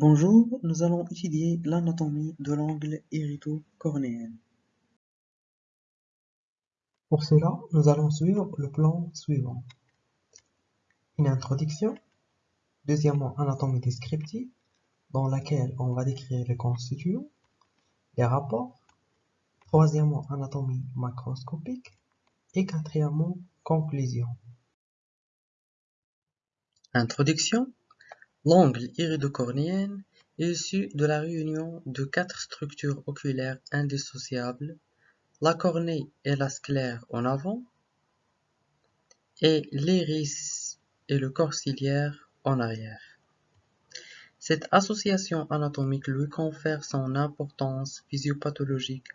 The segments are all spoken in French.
Bonjour, nous allons étudier l'anatomie de l'angle irido-cornéen. Pour cela, nous allons suivre le plan suivant. Une introduction, deuxièmement anatomie descriptive, dans laquelle on va décrire les constituants, les rapports, troisièmement anatomie macroscopique, et quatrièmement conclusion. Introduction L'angle iridocornéen est issu de la réunion de quatre structures oculaires indissociables, la cornée et la sclère en avant, et l'iris et le corps ciliaire en arrière. Cette association anatomique lui confère son importance physiopathologique,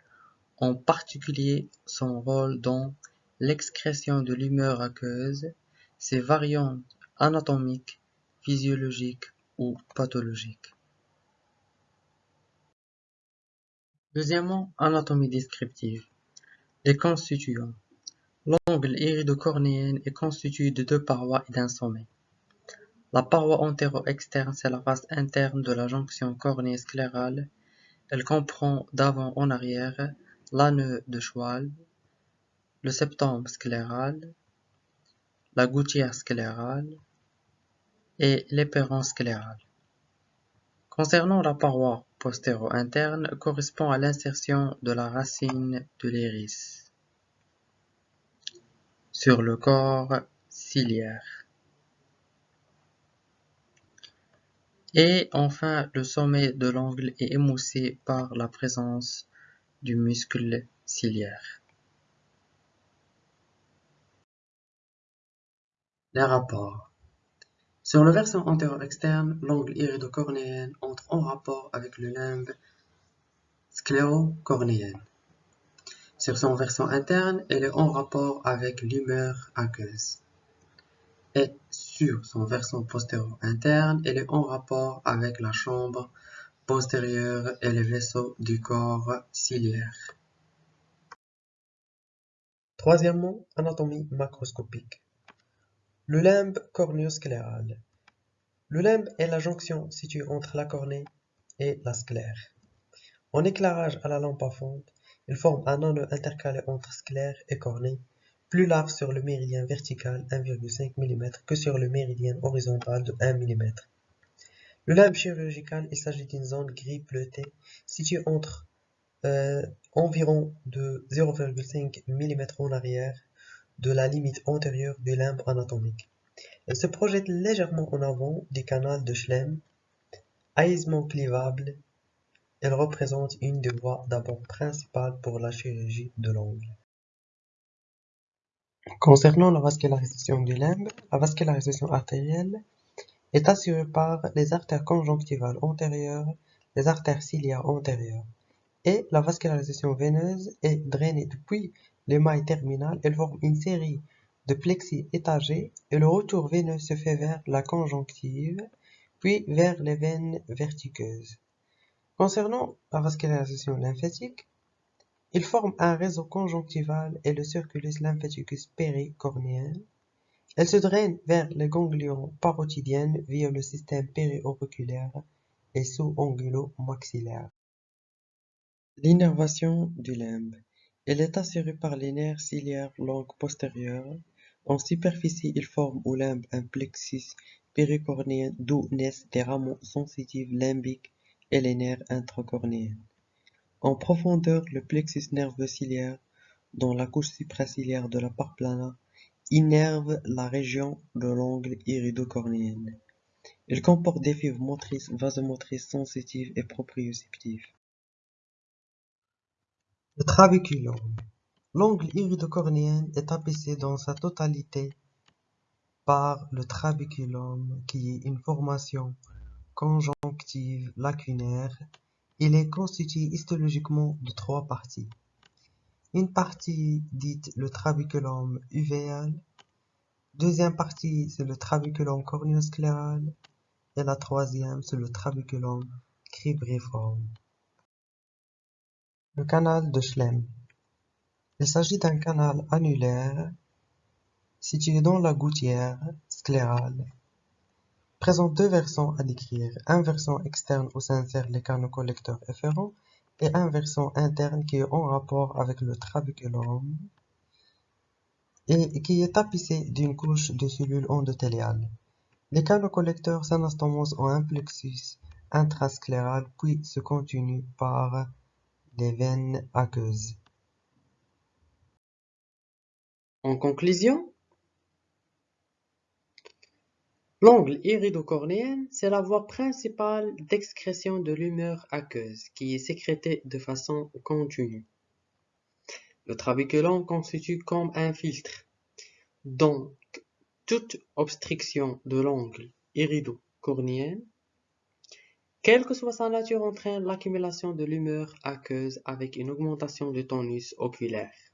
en particulier son rôle dans l'excrétion de l'humeur aqueuse, ses variantes anatomiques physiologique ou pathologique. Deuxièmement, anatomie descriptive. Les constituants. L'angle iridocornéen est constitué de deux parois et d'un sommet. La paroi antéro-externe, c'est la face interne de la jonction cornée-sclérale. Elle comprend d'avant en arrière l'anneau de Schwalbe, le septum scléral, la gouttière sclérale, et l'éperon scléral. Concernant la paroi postéro-interne, correspond à l'insertion de la racine de l'iris sur le corps ciliaire. Et enfin, le sommet de l'angle est émoussé par la présence du muscle ciliaire. Les rapports sur le versant antéro-externe, l'angle iridocornéen entre en rapport avec le limbe sclérocornéen. Sur son versant interne, elle est en rapport avec l'humeur aqueuse. Et sur son versant postéro-interne, elle est en rapport avec la chambre postérieure et les vaisseaux du corps ciliaire. Troisièmement, anatomie macroscopique. Le limbe cornéoscléral. Le limbe est la jonction située entre la cornée et la sclère. En éclairage à la lampe à fonte, il forme un anneau intercalé entre sclère et cornée, plus large sur le méridien vertical 1,5 mm que sur le méridien horizontal de 1 mm. Le limbe chirurgical, il s'agit d'une zone gris bleutée située entre euh, environ de 0,5 mm en arrière de la limite antérieure du limbe anatomique. Elle se projette légèrement en avant du canal de Schlemm. Aisement clivable, elle représente une des voies d'abord principales pour la chirurgie de l'angle. Concernant la vascularisation du limbe, la vascularisation artérielle est assurée par les artères conjonctivales antérieures, les artères ciliaires antérieures, et la vascularisation veineuse est drainée depuis l'émail terminal, elle forme une série de plexis étagés et le retour veineux se fait vers la conjonctive, puis vers les veines vertiqueuses. Concernant la vascularisation lymphatique, il forme un réseau conjonctival et le circulus lymphaticus péricornéen. Elle se draine vers les ganglions parotidiennes via le système périauriculaire et sous-angulo-maxillaire. L'innervation du limbe. Elle est assurée par les nerfs ciliaires longs postérieurs. En superficie, il forme au limbe un plexus péricornéen d'où naissent des rameaux sensitifs limbiques et les nerfs intracornéens. En profondeur, le plexus nerveux ciliaire, dans la couche supraciliaire de la part plana, innerve la région de l'angle iridocornéen. Il comporte des fibres motrices, vasomotrices, sensitives et proprioceptives. Le trabeculum. L'angle iridocornéen est tapissé dans sa totalité par le trabeculum qui est une formation conjonctive lacunaire. Il est constitué histologiquement de trois parties. Une partie dite le trabeculum uvéal, deuxième partie c'est le trabeculum cornéoscléral et la troisième c'est le trabeculum cribriforme. Le canal de Schlemm. Il s'agit d'un canal annulaire situé dans la gouttière sclérale. présente deux versants à décrire, un versant externe où s'insèrent les canaux collecteurs efférents et un versant interne qui est en rapport avec le trabéculum et qui est tapissé d'une couche de cellules endothéliales. Les canaux collecteurs s'anastomosent en un plexus intrascléral puis se continuent par veines aqueuses. En conclusion, l'angle iridocornéen, c'est la voie principale d'excrétion de l'humeur aqueuse qui est sécrétée de façon continue. Le trabéculum constitue comme un filtre. Donc, toute obstruction de l'angle iridocornéen, quelle que soit sa nature, entraîne l'accumulation de l'humeur aqueuse avec une augmentation du tonus oculaire.